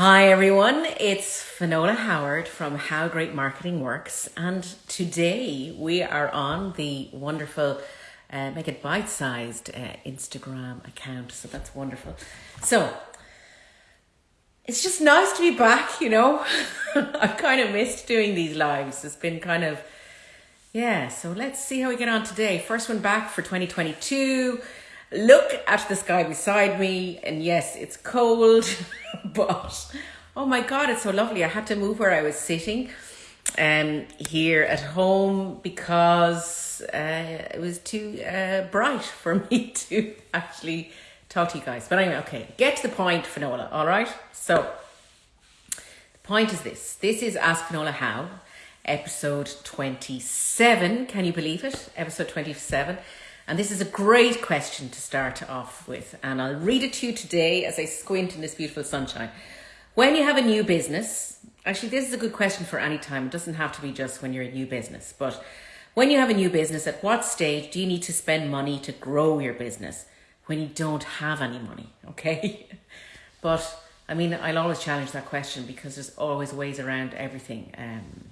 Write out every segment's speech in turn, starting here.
Hi everyone, it's Finola Howard from How Great Marketing Works, and today we are on the wonderful uh, Make It Bite Sized uh, Instagram account, so that's wonderful. So it's just nice to be back, you know. I've kind of missed doing these lives, it's been kind of yeah, so let's see how we get on today. First one back for 2022 look at the sky beside me and yes it's cold but oh my god it's so lovely. I had to move where i was sitting um here at home because uh, it was too uh, bright for me to actually talk to you guys. But anyway okay get to the point finola all right? So the point is this. This is ask finola how episode 27 can you believe it? Episode 27 and this is a great question to start off with. And I'll read it to you today as I squint in this beautiful sunshine. When you have a new business, actually, this is a good question for any time. It doesn't have to be just when you're a new business. But when you have a new business, at what stage do you need to spend money to grow your business? When you don't have any money, okay? but I mean, I'll always challenge that question because there's always ways around everything. Um,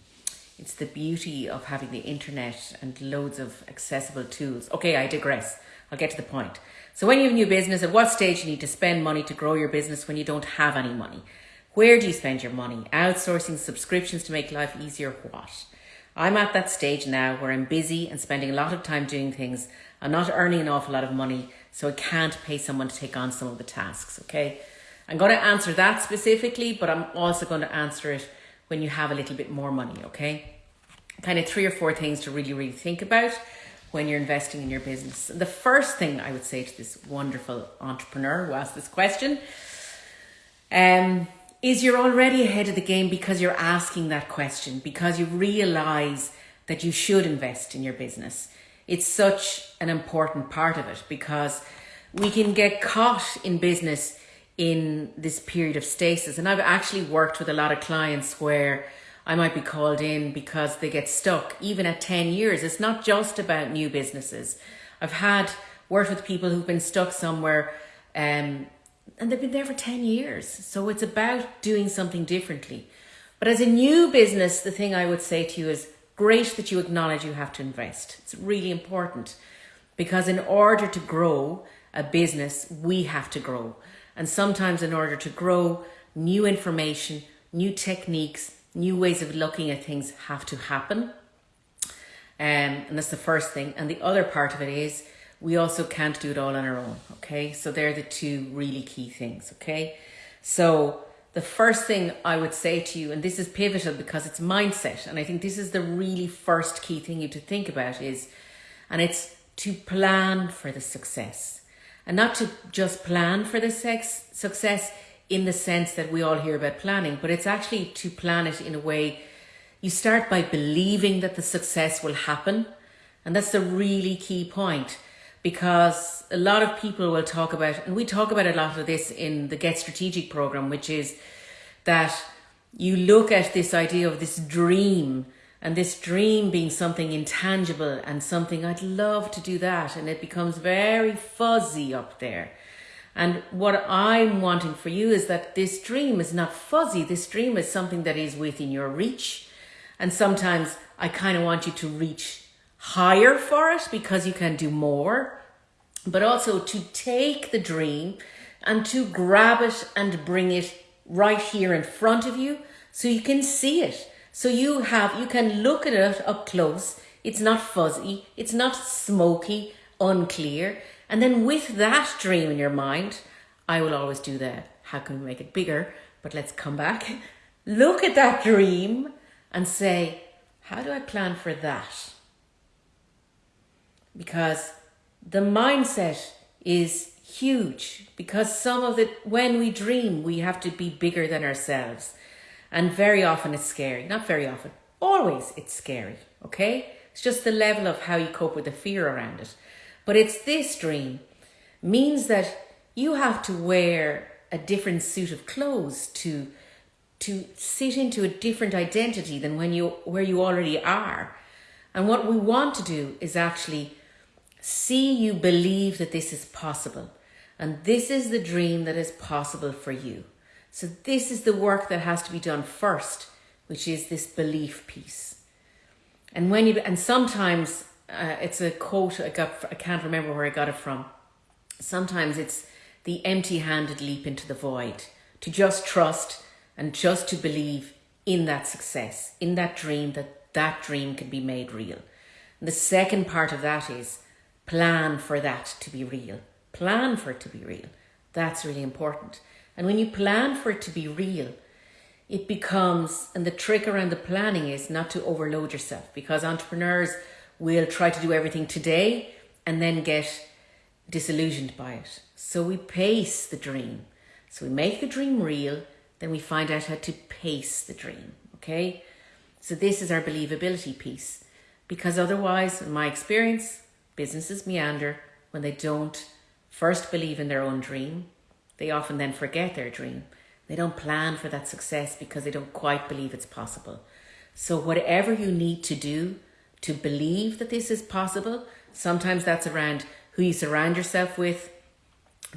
it's the beauty of having the internet and loads of accessible tools. Okay, I digress. I'll get to the point. So when you have a new business, at what stage you need to spend money to grow your business when you don't have any money? Where do you spend your money? Outsourcing subscriptions to make life easier? What? I'm at that stage now where I'm busy and spending a lot of time doing things. I'm not earning an awful lot of money, so I can't pay someone to take on some of the tasks, okay? I'm going to answer that specifically, but I'm also going to answer it when you have a little bit more money, okay? Kind of three or four things to really, really think about when you're investing in your business. The first thing I would say to this wonderful entrepreneur who asked this question um, is you're already ahead of the game because you're asking that question, because you realize that you should invest in your business. It's such an important part of it because we can get caught in business in this period of stasis. And I've actually worked with a lot of clients where I might be called in because they get stuck even at 10 years. It's not just about new businesses. I've had worked with people who've been stuck somewhere um, and they've been there for 10 years. So it's about doing something differently. But as a new business, the thing I would say to you is great that you acknowledge you have to invest. It's really important because in order to grow a business, we have to grow. And sometimes in order to grow, new information, new techniques, new ways of looking at things have to happen. Um, and that's the first thing. And the other part of it is we also can't do it all on our own. Okay. So they're the two really key things. Okay. So the first thing I would say to you, and this is pivotal because it's mindset. And I think this is the really first key thing you to think about is, and it's to plan for the success and not to just plan for the sex success in the sense that we all hear about planning, but it's actually to plan it in a way you start by believing that the success will happen. And that's the really key point because a lot of people will talk about, and we talk about a lot of this in the Get Strategic program, which is that you look at this idea of this dream and this dream being something intangible and something I'd love to do that and it becomes very fuzzy up there. And what I'm wanting for you is that this dream is not fuzzy. This dream is something that is within your reach. And sometimes I kind of want you to reach higher for it because you can do more, but also to take the dream and to grab it and bring it right here in front of you so you can see it so you have, you can look at it up close. It's not fuzzy. It's not smoky, unclear. And then with that dream in your mind, I will always do that. How can we make it bigger? But let's come back. Look at that dream and say, how do I plan for that? Because the mindset is huge because some of it, when we dream, we have to be bigger than ourselves. And very often it's scary. Not very often, always it's scary, okay? It's just the level of how you cope with the fear around it. But it's this dream means that you have to wear a different suit of clothes to to sit into a different identity than when you where you already are. And what we want to do is actually see you believe that this is possible. And this is the dream that is possible for you. So this is the work that has to be done first, which is this belief piece. And when you and sometimes uh, it's a quote I got I can't remember where I got it from. Sometimes it's the empty-handed leap into the void to just trust and just to believe in that success, in that dream that that dream can be made real. And the second part of that is plan for that to be real. Plan for it to be real. That's really important. And when you plan for it to be real, it becomes, and the trick around the planning is not to overload yourself because entrepreneurs will try to do everything today and then get disillusioned by it. So we pace the dream. So we make the dream real, then we find out how to pace the dream. Okay? So this is our believability piece. Because otherwise, in my experience, businesses meander when they don't first believe in their own dream. They often then forget their dream. They don't plan for that success because they don't quite believe it's possible. So, whatever you need to do to believe that this is possible, sometimes that's around who you surround yourself with,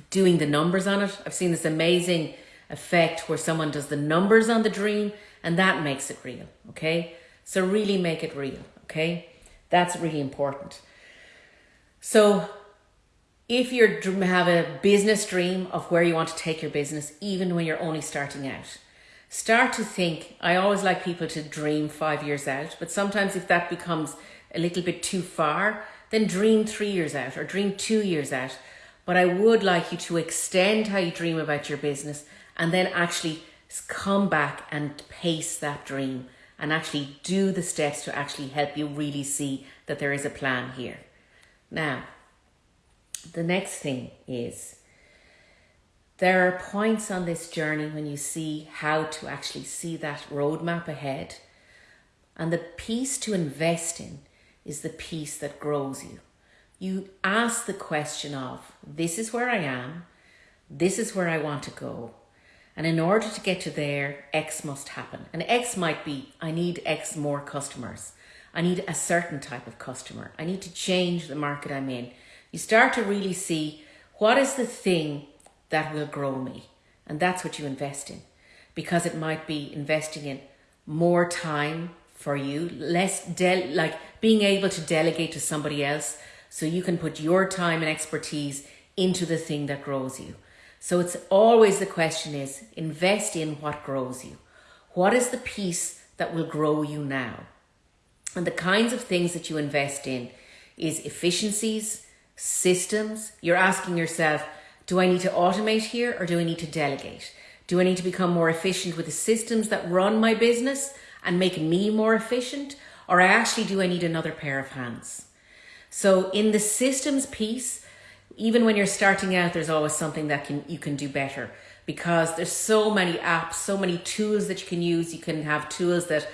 doing the numbers on it. I've seen this amazing effect where someone does the numbers on the dream and that makes it real. Okay. So, really make it real. Okay. That's really important. So, if you have a business dream of where you want to take your business, even when you're only starting out, start to think. I always like people to dream five years out, but sometimes if that becomes a little bit too far, then dream three years out or dream two years out. But I would like you to extend how you dream about your business and then actually come back and pace that dream and actually do the steps to actually help you really see that there is a plan here. Now, the next thing is there are points on this journey when you see how to actually see that roadmap ahead. And the piece to invest in is the piece that grows you. You ask the question of this is where I am, this is where I want to go. And in order to get to there, X must happen. And X might be I need X more customers. I need a certain type of customer. I need to change the market I'm in you start to really see what is the thing that will grow me. And that's what you invest in because it might be investing in more time for you, less de- like being able to delegate to somebody else so you can put your time and expertise into the thing that grows you. So it's always the question is invest in what grows you. What is the piece that will grow you now? And the kinds of things that you invest in is efficiencies, systems, you're asking yourself, do I need to automate here or do I need to delegate? Do I need to become more efficient with the systems that run my business and make me more efficient? Or I actually do I need another pair of hands? So in the systems piece, even when you're starting out, there's always something that can you can do better because there's so many apps, so many tools that you can use. You can have tools that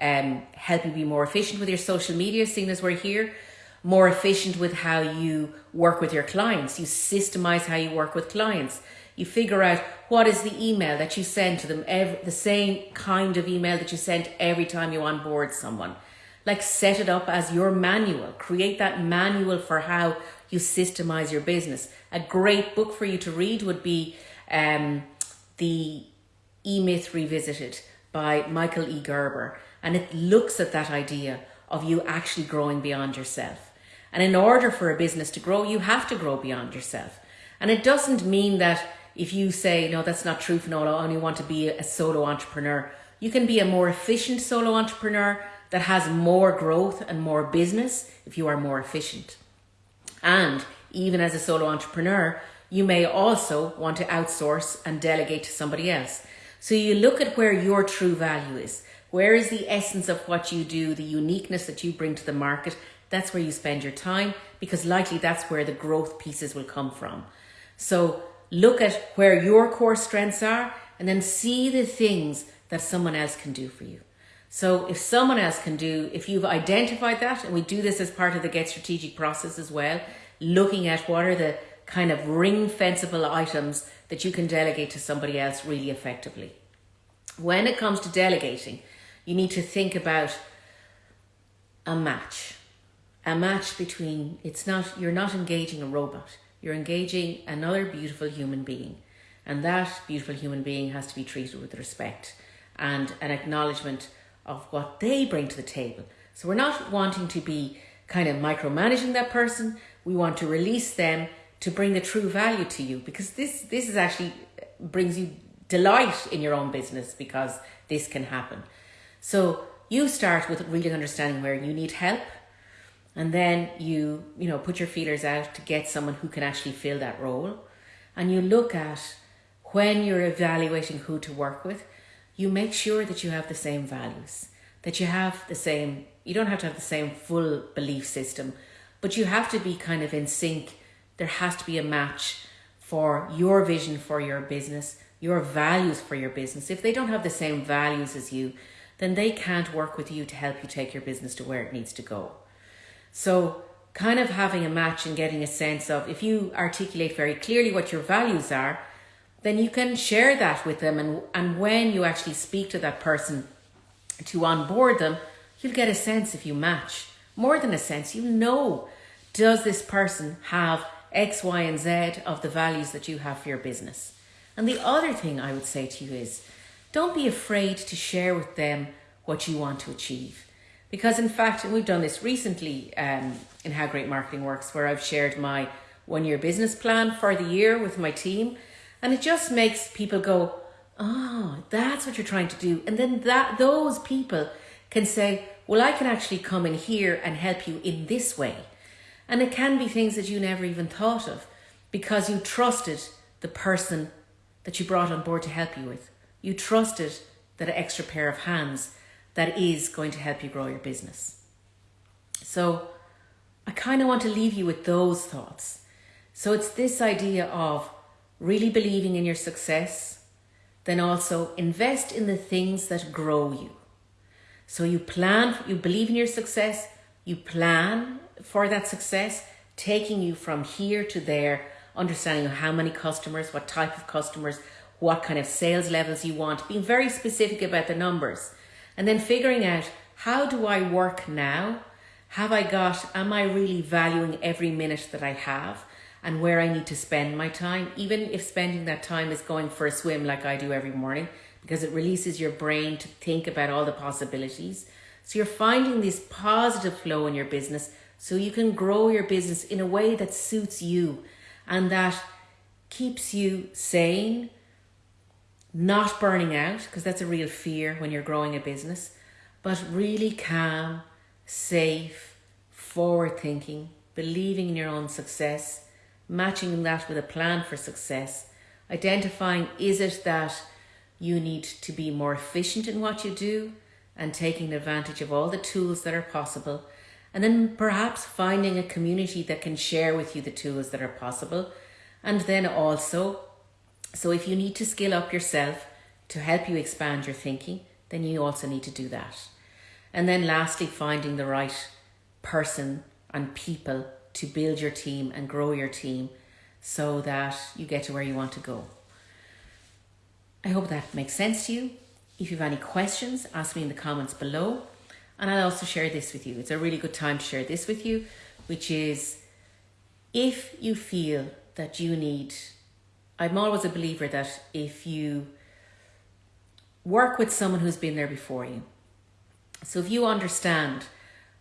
um, help you be more efficient with your social media, seeing as we're here more efficient with how you work with your clients. You systemize how you work with clients. You figure out what is the email that you send to them, every, the same kind of email that you send every time you onboard someone. Like set it up as your manual. Create that manual for how you systemize your business. A great book for you to read would be um, the E Myth Revisited by Michael E. Gerber. And it looks at that idea of you actually growing beyond yourself. And in order for a business to grow, you have to grow beyond yourself. And it doesn't mean that if you say, no, that's not true, Finola, I only want to be a solo entrepreneur. You can be a more efficient solo entrepreneur that has more growth and more business if you are more efficient. And even as a solo entrepreneur, you may also want to outsource and delegate to somebody else. So you look at where your true value is. Where is the essence of what you do, the uniqueness that you bring to the market, that's where you spend your time because likely that's where the growth pieces will come from. So look at where your core strengths are and then see the things that someone else can do for you. So if someone else can do, if you've identified that, and we do this as part of the Get Strategic process as well, looking at what are the kind of ring fenceable items that you can delegate to somebody else really effectively. When it comes to delegating, you need to think about a match a match between it's not you're not engaging a robot you're engaging another beautiful human being And that beautiful human being has to be treated with respect and an acknowledgement of what they bring to the table. So we're not wanting to be kind of micromanaging that person. We want to release them to bring the true value to you because this this is actually uh, brings you delight in your own business because this can happen. So you start with really understanding where you need help and then you you know put your feelers out to get someone who can actually fill that role. And you look at when you're evaluating who to work with you make sure that you have the same values that you have the same you don't have to have the same full belief system but you have to be kind of in sync. There has to be a match for your vision for your business your values for your business. If they don't have the same values as you then they can't work with you to help you take your business to where it needs to go so, kind of having a match and getting a sense of if you articulate very clearly what your values are, then you can share that with them. And, and when you actually speak to that person to onboard them, you'll get a sense if you match. More than a sense, you know, does this person have X, Y, and Z of the values that you have for your business? And the other thing I would say to you is don't be afraid to share with them what you want to achieve. Because in fact, we've done this recently um, in How Great Marketing Works, where I've shared my one year business plan for the year with my team. And it just makes people go, oh, that's what you're trying to do. And then that those people can say, well, I can actually come in here and help you in this way. And it can be things that you never even thought of because you trusted the person that you brought on board to help you with. You trusted that extra pair of hands that is going to help you grow your business. So I kind of want to leave you with those thoughts. So it's this idea of really believing in your success, then also invest in the things that grow you. So you plan, you believe in your success, you plan for that success, taking you from here to there, understanding how many customers, what type of customers, what kind of sales levels you want, being very specific about the numbers. And then figuring out how do I work now? Have I got, am I really valuing every minute that I have and where I need to spend my time? Even if spending that time is going for a swim like I do every morning, because it releases your brain to think about all the possibilities. So you're finding this positive flow in your business so you can grow your business in a way that suits you and that keeps you sane, not burning out, because that's a real fear when you're growing a business, but really calm, safe, forward thinking, believing in your own success, matching that with a plan for success, identifying is it that you need to be more efficient in what you do and taking advantage of all the tools that are possible, and then perhaps finding a community that can share with you the tools that are possible, and then also so if you need to skill up yourself to help you expand your thinking, then you also need to do that. And then lastly, finding the right person and people to build your team and grow your team so that you get to where you want to go. I hope that makes sense to you. If you have any questions, ask me in the comments below. And I'll also share this with you. It's a really good time to share this with you, which is if you feel that you need I'm always a believer that if you work with someone who's been there before you, so if you understand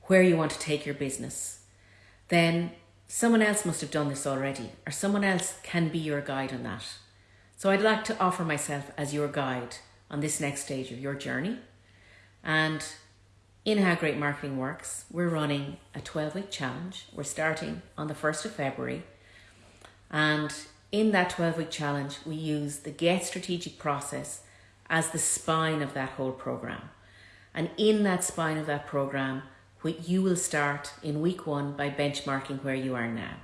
where you want to take your business, then someone else must have done this already, or someone else can be your guide on that. So I'd like to offer myself as your guide on this next stage of your journey. And in How Great Marketing Works, we're running a 12 week challenge. We're starting on the 1st of February. And in that 12 week challenge, we use the Get Strategic process as the spine of that whole program. And in that spine of that program, you will start in week one by benchmarking where you are now.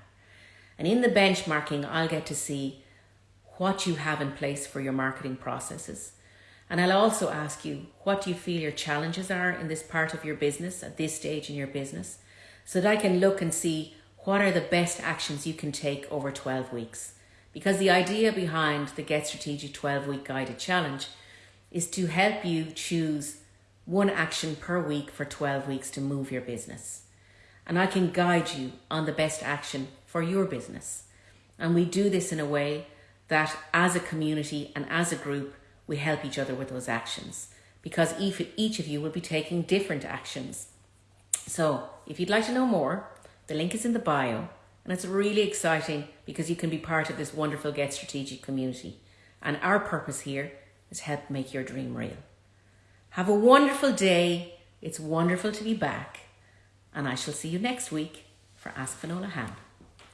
And in the benchmarking, I'll get to see what you have in place for your marketing processes. And I'll also ask you, what do you feel your challenges are in this part of your business at this stage in your business? So that I can look and see what are the best actions you can take over 12 weeks. Because the idea behind the Get Strategic 12 week guided challenge is to help you choose one action per week for 12 weeks to move your business. And I can guide you on the best action for your business. And we do this in a way that as a community and as a group, we help each other with those actions because each of you will be taking different actions. So, if you'd like to know more, the link is in the bio, and it's really exciting because you can be part of this wonderful Get Strategic community. And our purpose here is help make your dream real. Have a wonderful day. It's wonderful to be back, and I shall see you next week for Ask Finola How.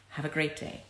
Have a great day.